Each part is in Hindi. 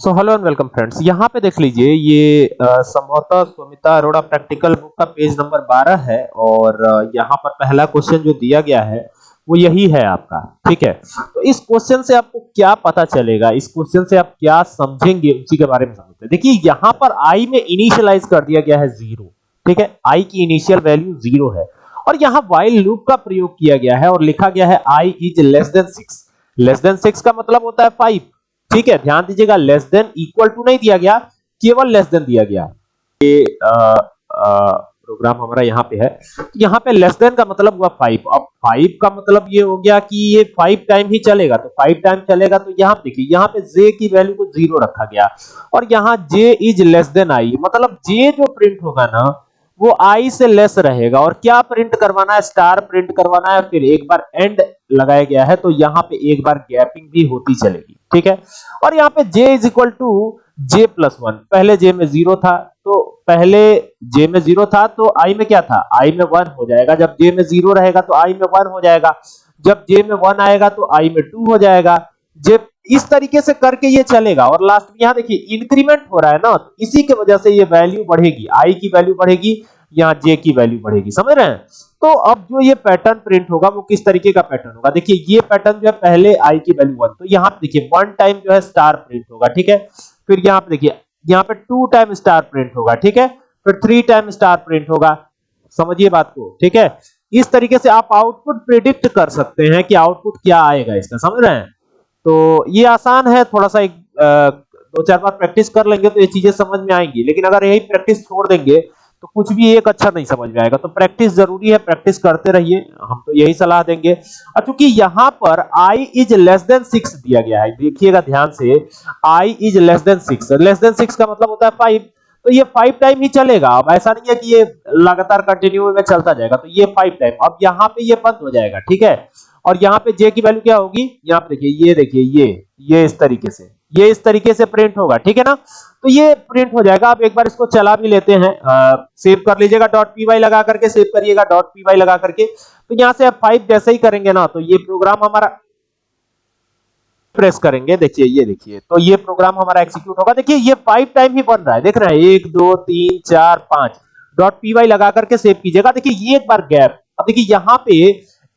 So hello and welcome friends यहाँ पे देख लीजिए, ये संभवतः सुमिता अरोड़ा प्रैक्टिकल बुक का पेज नंबर 12 है और यहाँ पर पहला क्वेश्चन जो दिया गया है, वो यही है आपका, ठीक है? तो इस क्वेश्चन से आपको क्या पता चलेगा, इस क्वेश्चन से आप क्या समझेंगे, उसी के बारे में समझते हैं। देखिए, यहाँ पर आई में इनिशियलाइज कर दिया गया है ज़ीरो ठीक है? आई की इनिशियल वैल्यू ज़ीरो है और यहाँ वाइल लूप का प्रयोग किया गया है और लिखा गया है I is less than six less than six का मतलब होता है फाइव ठीक है, ध्यान दीजिएगा लेस देन इक्वल टू नहीं दिया गया, केवल लेस देन दिया गया। ये प्रोग्राम हमारा यहाँ पे है। तो यहाँ पे लेस देन का मतलब हुआ फाइव अब फाइव का मतलब ये हो गया कि ये फाइव टाइम ही चलेगा। तो फाइव टाइम चलेगा तो यहाँ देखिए, यहाँ पे जे की वैल्यू को ज़ीरो रखा गया। और यहाँ J is less than I मतलब जे जो प्रिंट होगा ना, वो आई से लेस रहेगा। और क्या प्रिंट करवाना है? स्टार प्रिंट करवाना है। फिर एक बार एंड लगाया गया है तो यहाँ पे एक बार गैपिंग भी होती चलेगी। ठीक है? और यहाँ पे j is equal to J plus one पहले j में ज़ीरो था तो पहले j में ज़ीरो था तो i में क्या था? I में वन हो जाएगा। जब j में ज़ीरो रहेगा तो i में वन हो जाएगा। जब j में वन आएगा तो i में टू हो जाएगा। जे इस तरीके से करके ये चलेगा, और लास्ट में यहाँ देखिए इंक्रीमेंट हो रहा है ना तो इसी के वजह से ये वैल्यू बढ़ेगी। आई की वैल्यू बढ़ेगी, यहाँ जे की वैल्यू बढ़ेगी। समझ रहे हैं? तो अब जो ये पैटर्न प्रिंट होगा, वो किस तरीके का पैटर्न होगा? देखिए, ये पैटर्न जो है पहले आई की वैल्यू वन तो यहाँ पे देखिए वन टाइम जो है स्टार प्रिंट होगा, ठीक है? फिर यहाँ पे देखिए, यहाँ पे टू टाइम स्टार प्रिंट होगा, ठीक है? फिर थ्री टाइम स्टार प्रिंट होगा, समझिए बात को, ठीक है? इस तरीके से आप आउटपुट प्रिडिक्ट कर सकते हैं कि आउटपुट क्या आएगा इसका, समझ रहे हैं? तो ये आसान है थोड़ा सा एक दो चार बार प्रैक्टिस कर लेंगे तो ये चीज़ें समझ में आएँगी, लेकिन अगर यही प्रैक्टिस छोड़ देंगे तो कुछ भी एक अच्छा नहीं समझ में आएगा। तो प्रैक्टिस ज़रूरी है प्रैक्टिस करते रहिए, हम तो यही सलाह देंगे। और चूँकि यहाँ पर i is less than six दिया गया है, देखिएगा ध्यान से, i is less than six less than six का मतलब होता है फाइव तो ये फाइव टाइम ही चलेगा। अब ऐसा नहीं है कि ये लगातार कंटिन्यू में चलता जाएगा। तो ये फाइव टाइम अब यहाँ पे ये बंद हो जाएगा, ठीक है? और यहाँ पे j की वैल्यू क्या होगी? यहाँ पे देखिए, ये देखिए, ये ये इस तरीके से। ये इस तरीके से प्रिंट होगा, ठीक है ना? तो ये प्रिंट हो जाएगा। आप एक बार इसको चला भी लेते हैं। सेव कर लीजिएगा डॉट पी वाई लगा करके सेव करिएगा डॉट पी वाई लगा करके। तो यहाँ से आप फाइव जैसे ही करेंगे ना तो ये प्रोग्राम हमारा प्रेस करेंगे। देखिए, ये देखिए तो ये प्रोग्राम हमारा एग्जीक्यूट होगा। देखिए, ये फाइव टाइम ही बन रहा है। देख रहे हैं, एक, दो, तीन, चार, पाँच। डॉट पी वाई लगा करके सेव कीजिएगा। देखिए, ये एक बार गैप अब देखिए, यहाँ पे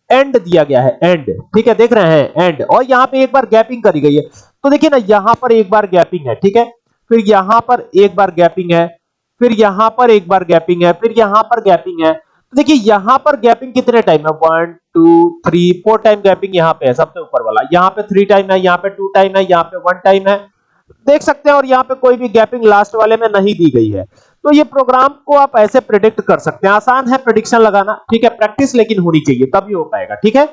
एंड दिया गया है। एंड ठीक है, देख रहे हैं एंड और यहाँ पे एक बार गैपिंग करी गई है। तो देखिए ना, यहाँ पर एक बार गैपिंग है, ठीक है? फिर यहाँ पर एक बार गैपिंग है, फिर यहाँ पर एक बार गैपिंग है, फिर यहाँ पर गैपिंग है। तो देखिए, यहाँ पर गैपिंग कितने टाइम है? One two three four time gapping यहाँ पे है, सबसे ऊपर वाला। यहाँ पे थ्री टाइम है, यहाँ पे टू टाइम है, यहाँ पे वन टाइम है। देख सकते हैं, और यहाँ पे कोई भी गैपिंग लास्ट वाले में नहीं दी गई है। तो ये प्रोग्राम को आप ऐसे प्रिडिक्ट कर सकते हैं। आसान है प्रिडिक्शन लगाना, ठीक है? प्रैक्टिस लेकिन होनी चाहिए, तभी हो पाएगा, ठीक है?